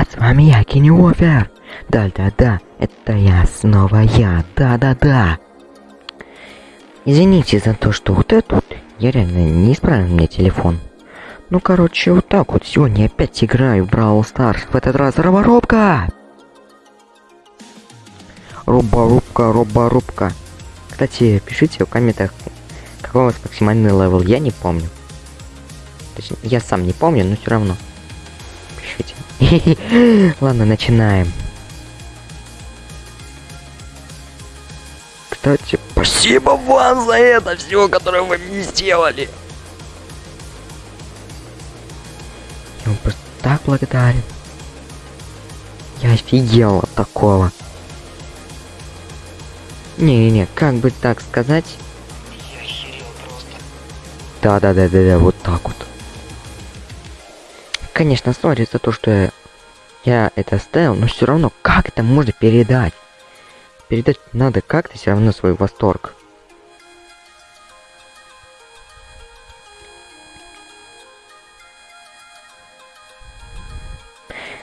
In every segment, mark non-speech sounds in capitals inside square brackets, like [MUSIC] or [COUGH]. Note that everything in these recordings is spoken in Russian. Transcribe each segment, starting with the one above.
А с вами я, Кенни Уофер. Да-да-да, это я, снова я, да-да-да. Извините за то, что вот это вот, я реально не исправил мне телефон. Ну, короче, вот так вот, сегодня опять играю в Brawl Stars, в этот раз роборубка! Роборубка, роборубка. Кстати, пишите в комментах, какой у вас максимальный level, я не помню. Точнее, я сам не помню, но все равно. Пишите. [LAUGHS] Ладно, начинаем. Кстати, спасибо вам за это все, которое вы мне сделали. Я вам просто так благодарен. Я офигел от такого. Не-не-не, как бы так сказать? Да-да-да-да-да, вот так вот. Конечно, сори за то, что я, это оставил, но все равно, как это можно передать? Передать надо как-то все равно свой восторг.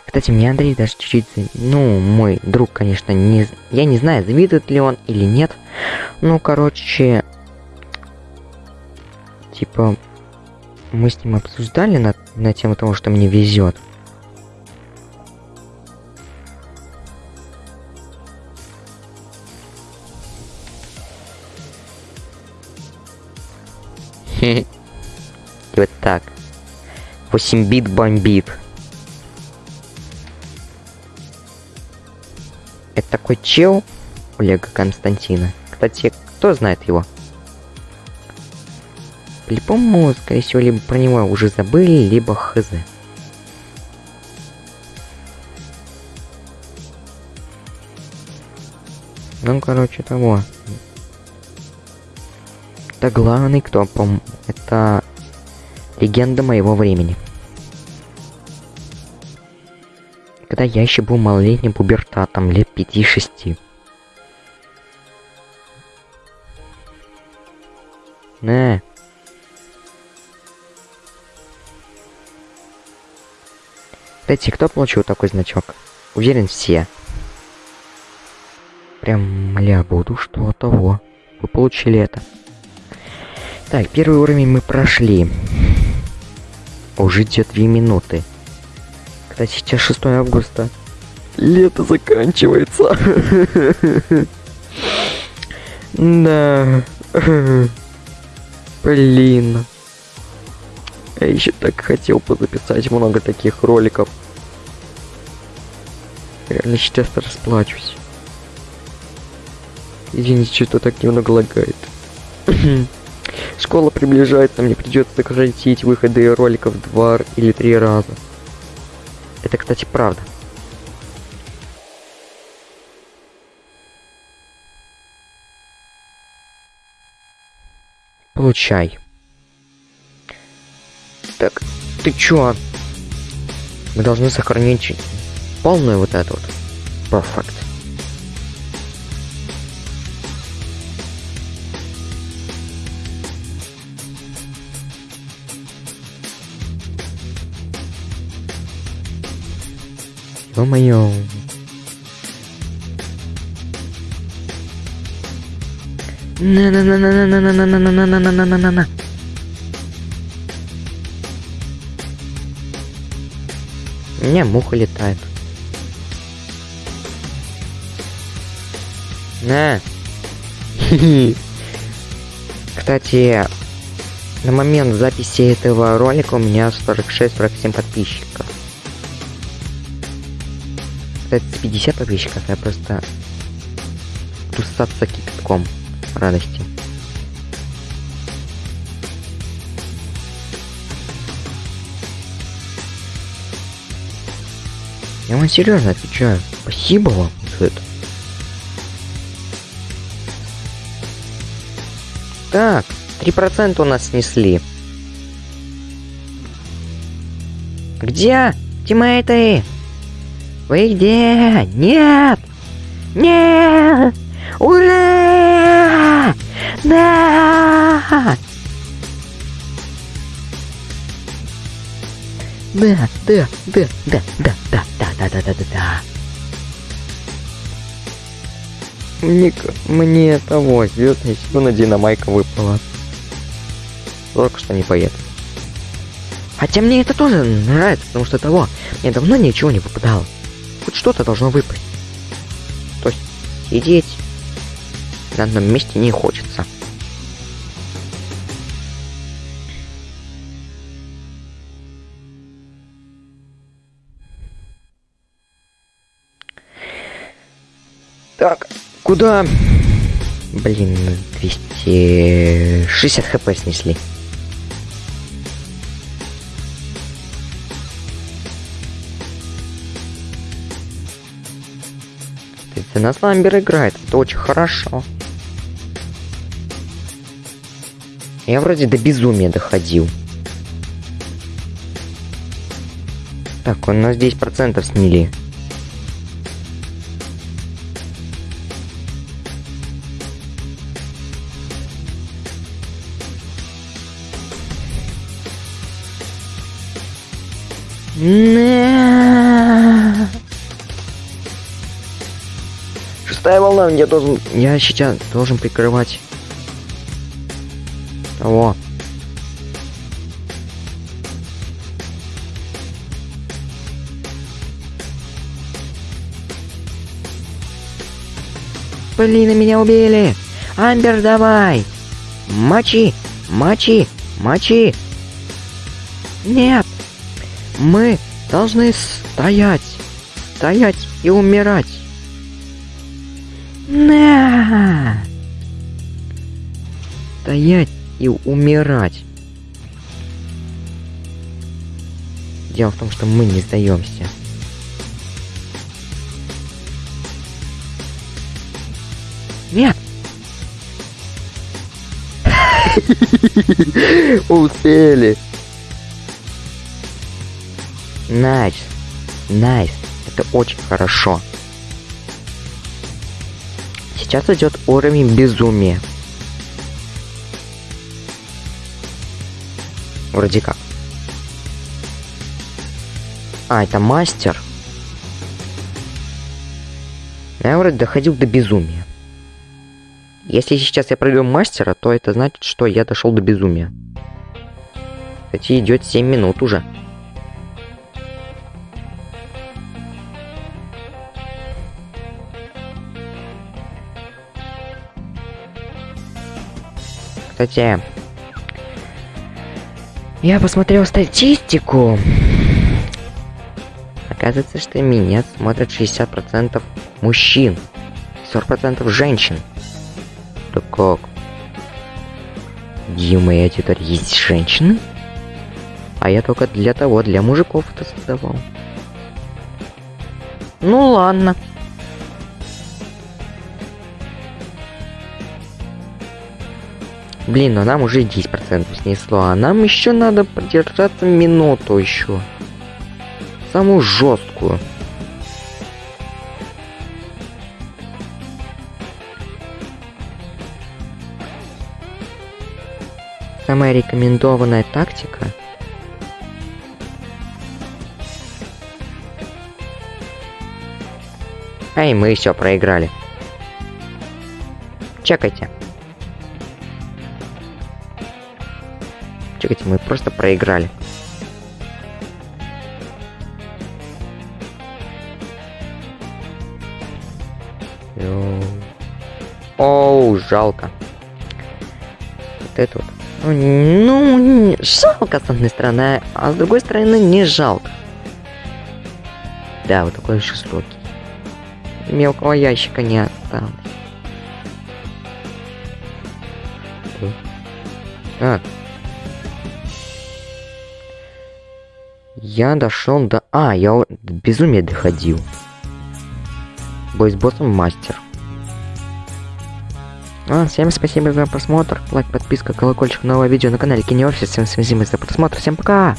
Кстати, мне Андрей даже чуть-чуть, ну, мой друг, конечно, не, я не знаю, завидует ли он или нет. Ну, короче, типа, мы с ним обсуждали на, на тему того, что мне везет. Вот так. 8 бит бомбит. Это такой чел Олега Константина. Кстати, кто знает его? По-любому, скорее всего, либо про него уже забыли, либо хз. Ну, короче, того. Это главный кто, пом... Это легенда моего времени. Когда я еще был малолетним пубертатом, лет 5-6. Не. Кстати, кто получил такой значок? Уверен, все. Прям, мля, буду что того. Вы получили это. Так, первый уровень мы прошли. Уже идет 2 минуты. Кстати, сейчас 6 августа. Лето заканчивается. [LAUGHS] Да. [LAUGHS] Блин. Я еще так хотел позаписать много таких роликов. Реально сейчас расплачусь. Извините, что так немного лагает. [CLEARS THROAT] Школа приближается, мне придется сократить выходы роликов два или три раза. Это, кстати, правда. Получай. Так, ты чё? Мы должны сохранить полную вот эту вот. Perfect. Ё-моё. У муха летает. На. [LAUGHS] Кстати, на момент записи этого ролика у меня 46-47 подписчиков. Кстати, 50 подписчиков, я просто тусаться кипятком радости. Я вам серьезно отвечаю. Спасибо вам за это. Так, 3% у нас снесли. Где? Тиммейты? Вы где? Нет! Нет! Ура! Да! Да, да, да, да, да, да, Да-да-да-да-да. Мне, мне того, звездная сила динамайка выпала. Только что не поеду. Хотя мне это тоже нравится, потому что того, мне давно ничего не попадало. Хоть что-то должно выпасть. То есть сидеть на одном месте не хочется. Так, куда? Блин, 260 хп снесли. За нас Ламбер играет, это очень хорошо. Я вроде до безумия доходил. Так, у нас 10% снили. Шестая волна, я должен... Я сейчас должен прикрывать... Того. Блин, меня убили! Амбер, давай! Мочи! Мочи! Мочи! Нет! Мы должны стоять, стоять и умирать. На! Стоять и умирать. Дело в том, что мы не сдаемся. Нет! [LAUGHS] Успели! Nice. Nice. Это очень хорошо. Сейчас идет уровень безумия. Вроде как. А, это мастер. Я вроде доходил до безумия. Если сейчас я пройду мастера, то это значит, что я дошел до безумия. Кстати, идет 7 минут уже. Кстати, я посмотрел статистику. Оказывается, что меня смотрят 60% мужчин, 40% женщин. Да как? Дима, я теперь есть женщины? А я только для того, для мужиков это создавал. Ну ладно. Блин, но нам уже 10% снесло, а нам еще надо продержаться минуту еще. Самую жесткую. Самая рекомендованная тактика Ай, мы все проиграли. Чекайте. Чекайте, мы просто проиграли. Оу, жалко. Вот это вот. Ну, ну, жалко с одной стороны, а с другой стороны не жалко. Да, вот такой жестокий. Мелкого ящика не осталось. А, Я дошел до... А, я до безумия доходил. Бой с боссом мастер. А, всем спасибо за просмотр. Лайк, подписка, колокольчик, новое видео на канале Кинеофис. Всем спасибо за просмотр. Всем пока!